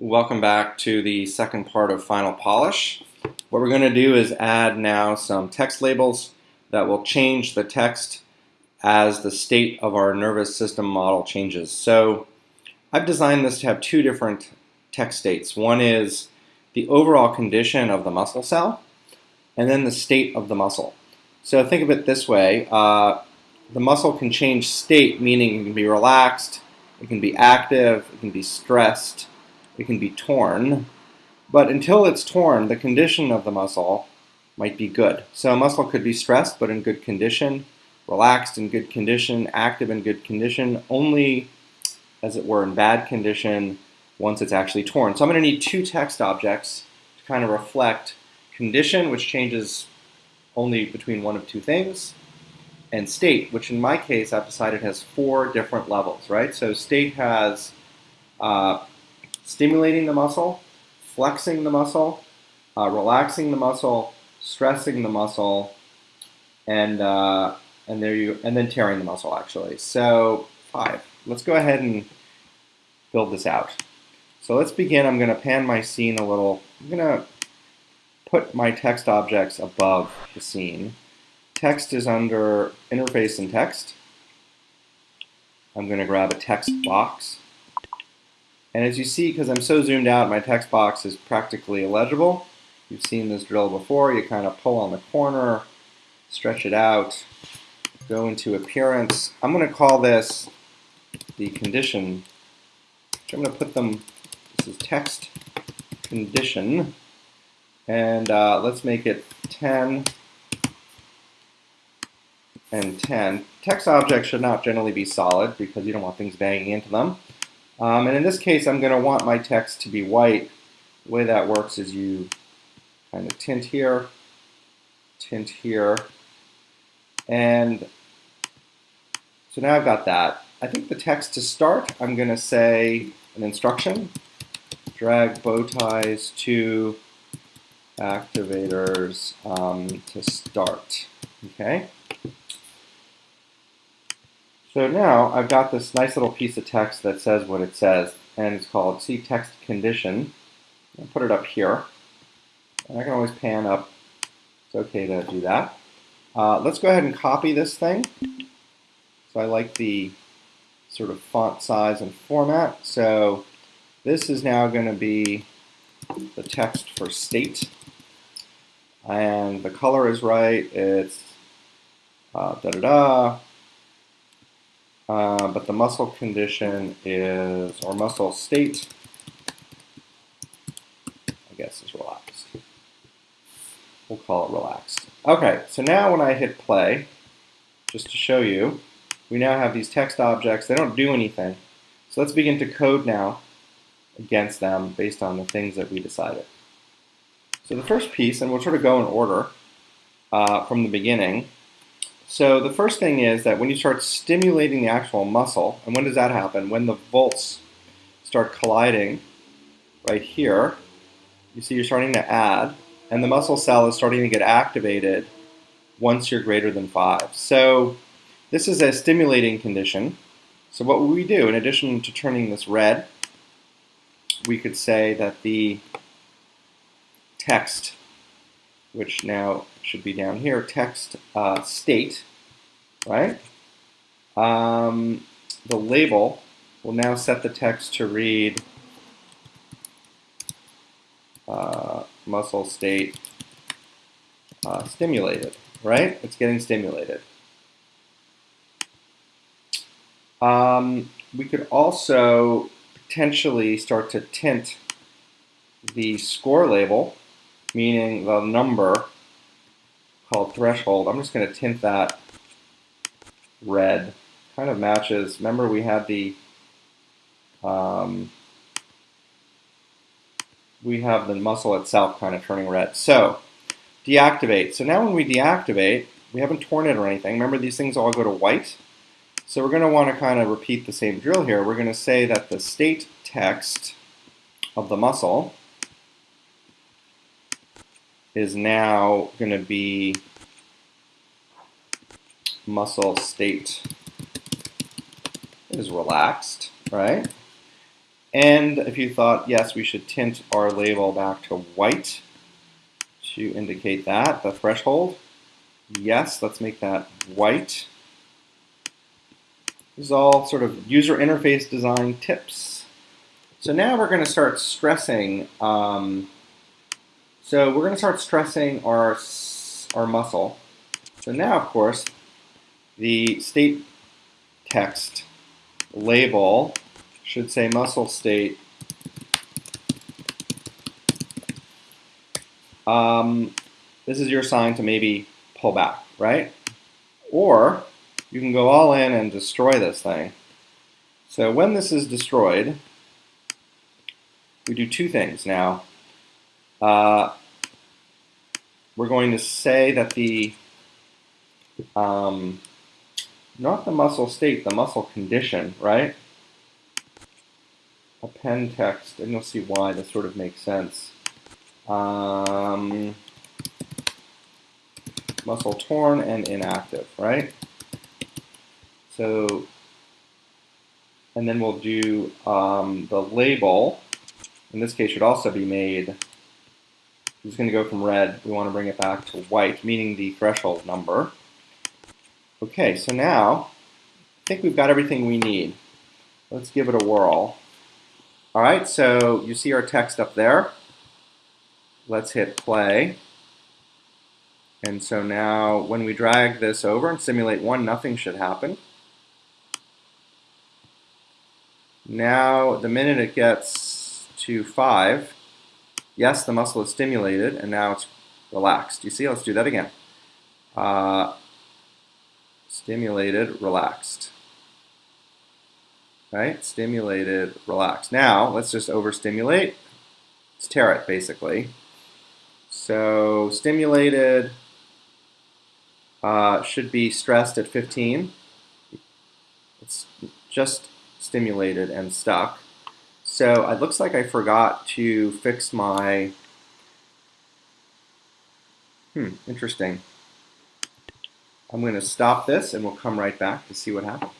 Welcome back to the second part of Final Polish. What we're going to do is add now some text labels that will change the text as the state of our nervous system model changes. So I've designed this to have two different text states. One is the overall condition of the muscle cell, and then the state of the muscle. So think of it this way. Uh, the muscle can change state, meaning it can be relaxed, it can be active, it can be stressed, it can be torn. But until it's torn, the condition of the muscle might be good. So a muscle could be stressed, but in good condition, relaxed in good condition, active in good condition, only, as it were, in bad condition once it's actually torn. So I'm going to need two text objects to kind of reflect condition, which changes only between one of two things, and state, which in my case I've decided has four different levels, right? So state has uh, stimulating the muscle, flexing the muscle, uh, relaxing the muscle, stressing the muscle, and uh, and there you and then tearing the muscle actually. So five. Let's go ahead and build this out. So let's begin. I'm going to pan my scene a little. I'm going to put my text objects above the scene. Text is under interface and text. I'm going to grab a text box. And as you see, because I'm so zoomed out, my text box is practically illegible. You've seen this drill before. You kind of pull on the corner, stretch it out, go into appearance. I'm going to call this the condition. I'm going to put them, this is text condition. And uh, let's make it 10 and 10. Text objects should not generally be solid because you don't want things banging into them. Um, and in this case, I'm going to want my text to be white. The way that works is you kind of tint here, tint here, and so now I've got that. I think the text to start, I'm going to say an instruction, drag bow ties to activators um, to start. Okay. So now I've got this nice little piece of text that says what it says, and it's called see text condition. I'll put it up here. And I can always pan up. It's okay to do that. Uh, let's go ahead and copy this thing. So I like the sort of font size and format. So this is now going to be the text for state. And the color is right. It's uh, da da da. Uh, but the muscle condition is, or muscle state, I guess is relaxed. We'll call it relaxed. Okay, so now when I hit play, just to show you, we now have these text objects. They don't do anything. So let's begin to code now against them based on the things that we decided. So the first piece, and we'll sort of go in order uh, from the beginning, so the first thing is that when you start stimulating the actual muscle, and when does that happen? When the volts start colliding right here, you see you're starting to add, and the muscle cell is starting to get activated once you're greater than 5. So this is a stimulating condition. So what would we do? In addition to turning this red, we could say that the text which now should be down here, text uh, state, right? Um, the label will now set the text to read uh, muscle state uh, stimulated, right? It's getting stimulated. Um, we could also potentially start to tint the score label meaning the number called threshold. I'm just going to tint that red. Kind of matches. Remember we had the um, we have the muscle itself kind of turning red. So deactivate. So now when we deactivate, we haven't torn it or anything. Remember these things all go to white. So we're going to want to kind of repeat the same drill here. We're going to say that the state text of the muscle is now going to be muscle state is relaxed, right? And if you thought, yes, we should tint our label back to white to indicate that, the threshold, yes, let's make that white. This is all sort of user interface design tips. So now we're going to start stressing, um, so we're going to start stressing our, our muscle. So now, of course, the state text label should say muscle state. Um, this is your sign to maybe pull back, right? Or you can go all in and destroy this thing. So when this is destroyed, we do two things now. Uh, we're going to say that the um, not the muscle state, the muscle condition, right? Append text, and you'll see why this sort of makes sense. Um, muscle torn and inactive, right? So, and then we'll do um, the label. In this case, should also be made. It's going to go from red. We want to bring it back to white, meaning the threshold number. Okay, so now I think we've got everything we need. Let's give it a whirl. All right, so you see our text up there. Let's hit play. And so now when we drag this over and simulate one, nothing should happen. Now, the minute it gets to five, yes, the muscle is stimulated, and now it's relaxed. You see, let's do that again. Uh, stimulated, relaxed. Right? Stimulated, relaxed. Now, let's just overstimulate. Let's tear it, basically. So, stimulated uh, should be stressed at 15. It's just stimulated and stuck. So, it looks like I forgot to fix my... Hmm, interesting. I'm going to stop this and we'll come right back to see what happened.